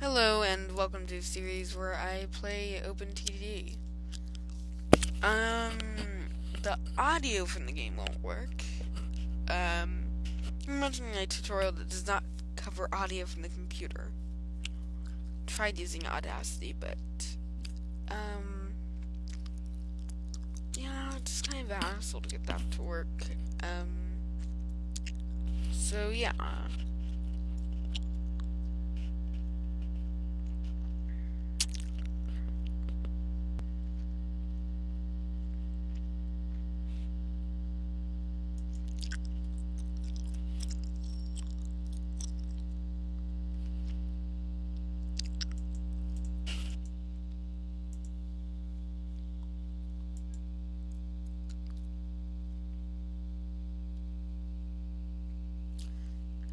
Hello and welcome to a series where I play OpenTTD. Um, the audio from the game won't work. Um, I'm watching a tutorial that does not cover audio from the computer. Tried using Audacity, but, um, yeah, it's kind of an hassle to get that to work. Um, so yeah.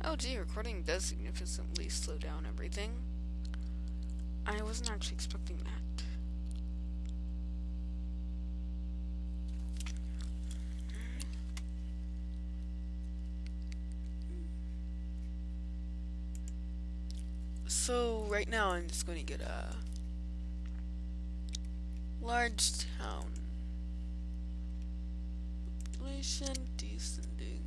Oh gee, recording does significantly slow down everything. I wasn't actually expecting that. So right now I'm just going to get a large town. Population descending.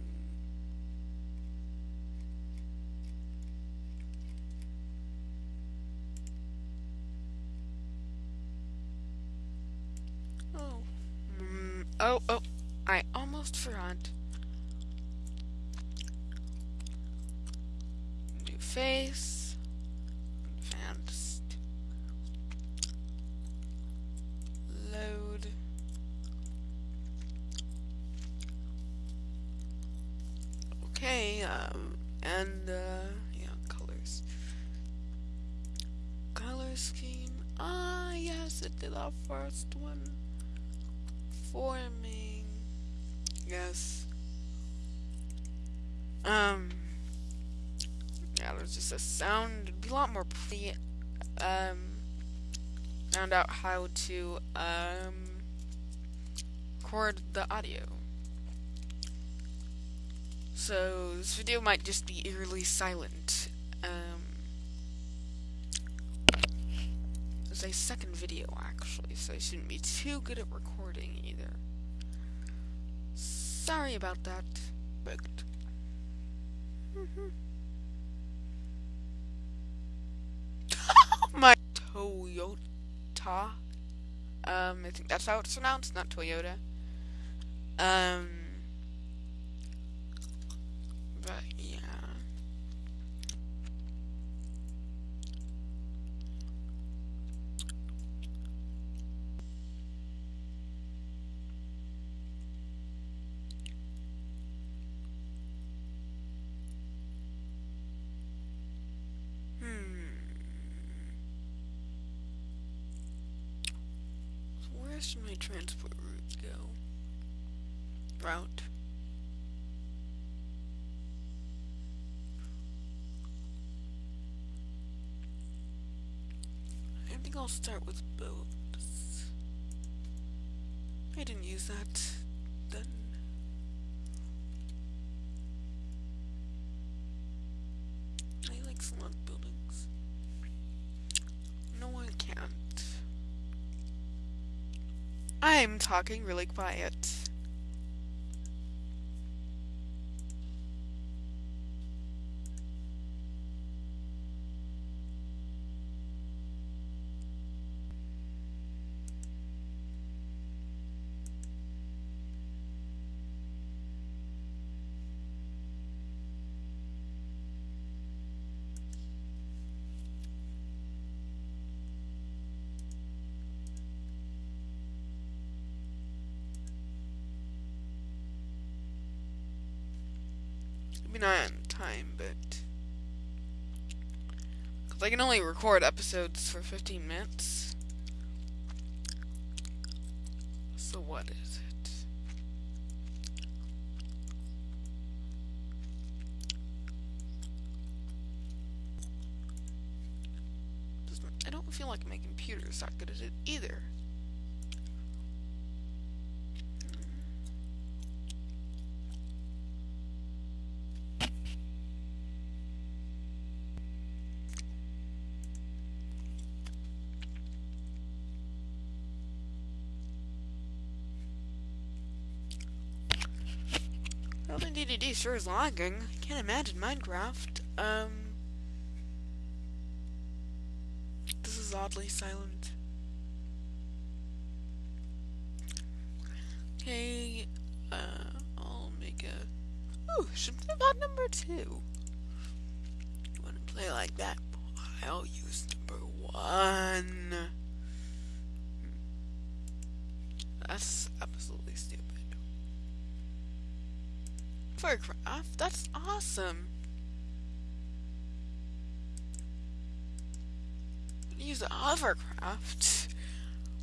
Oh. Mm, oh, oh. I almost forgot. New face. Advanced. Load. Okay, um, and, uh, yeah, colors. Color scheme. Ah, yes, it did our first one. Forming. Yes. Um. Yeah, there's just a sound. It'd be a lot more pretty. Um. Found out how to, um. Record the audio. So, this video might just be eerily silent. Um. It's a second video, actually, so I shouldn't be too good at recording either. Sorry about that, but. My Toyota. Um, I think that's how it's pronounced, not Toyota. Um, but yeah. Hmm. So where should my transport routes go? Route. I think I'll start with boats. I didn't use that I'm talking really quiet. Mean, not on time, but. Because I can only record episodes for 15 minutes. So, what is it? I don't feel like my computer is that good at it either. OpenTTD sure is lagging. I can't imagine Minecraft. Um, this is oddly silent. Okay, uh, I'll make a. Ooh, should play about number two. You want to play like that? I'll use number one. That's absolutely stupid. Hovercraft? That's awesome. Use a hovercraft?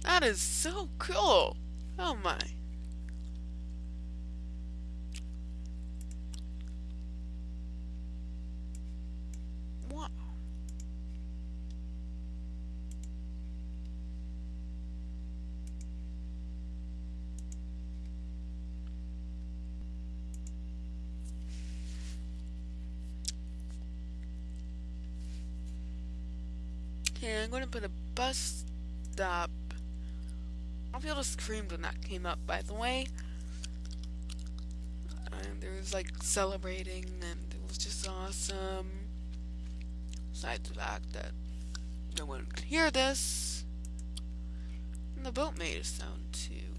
That is so cool. Oh my. Okay, I'm to put a bus stop. All people screamed when that came up, by the way. And there was like celebrating, and it was just awesome. Besides the fact that no one could hear this. And the boat made a sound too.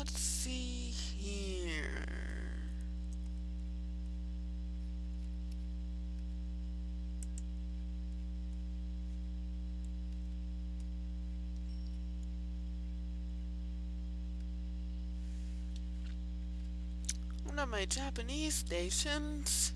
Let's see here. One of my Japanese stations.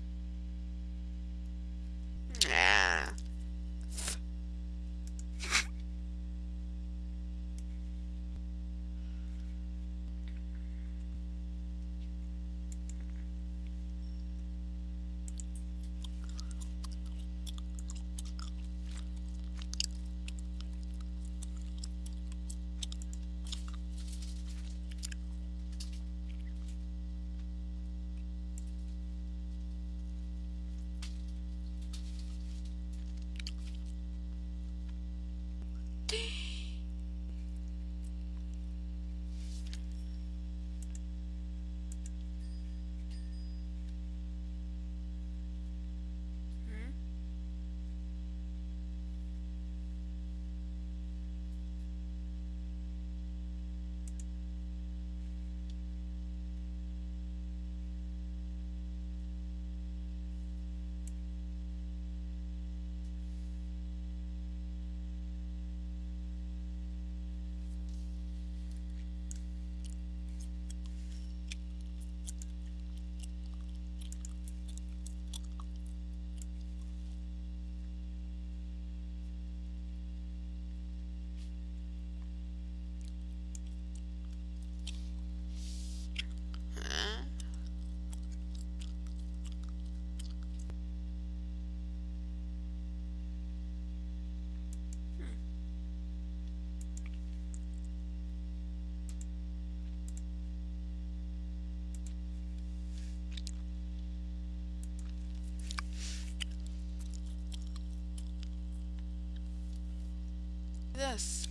This.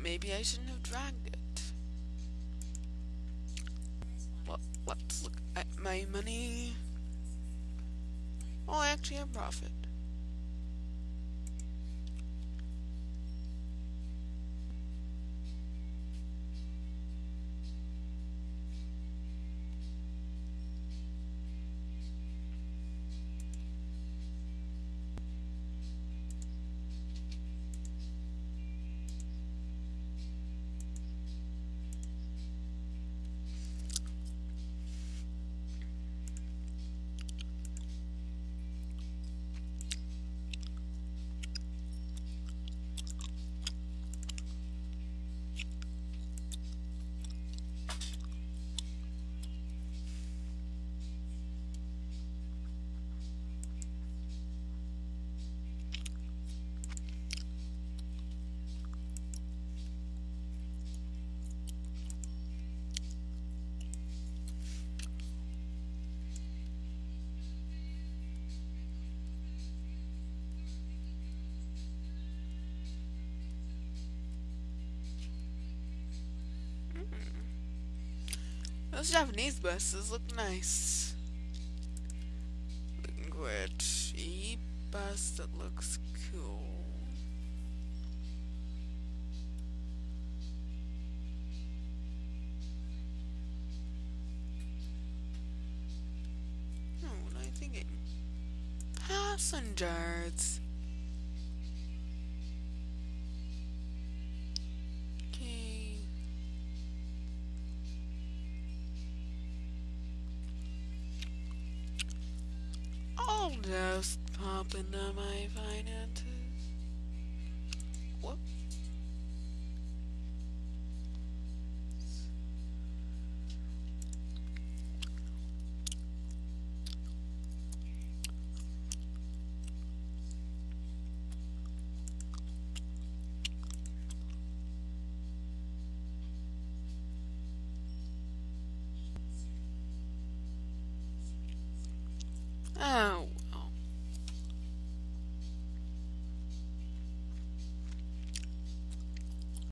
Maybe I shouldn't have dragged it. Well, let's look at my money. Oh, I actually have profit. Those Japanese buses look nice. Looking good. E bus that looks cool. Oh, what am? Passengers. Just pop into my finances. Oh,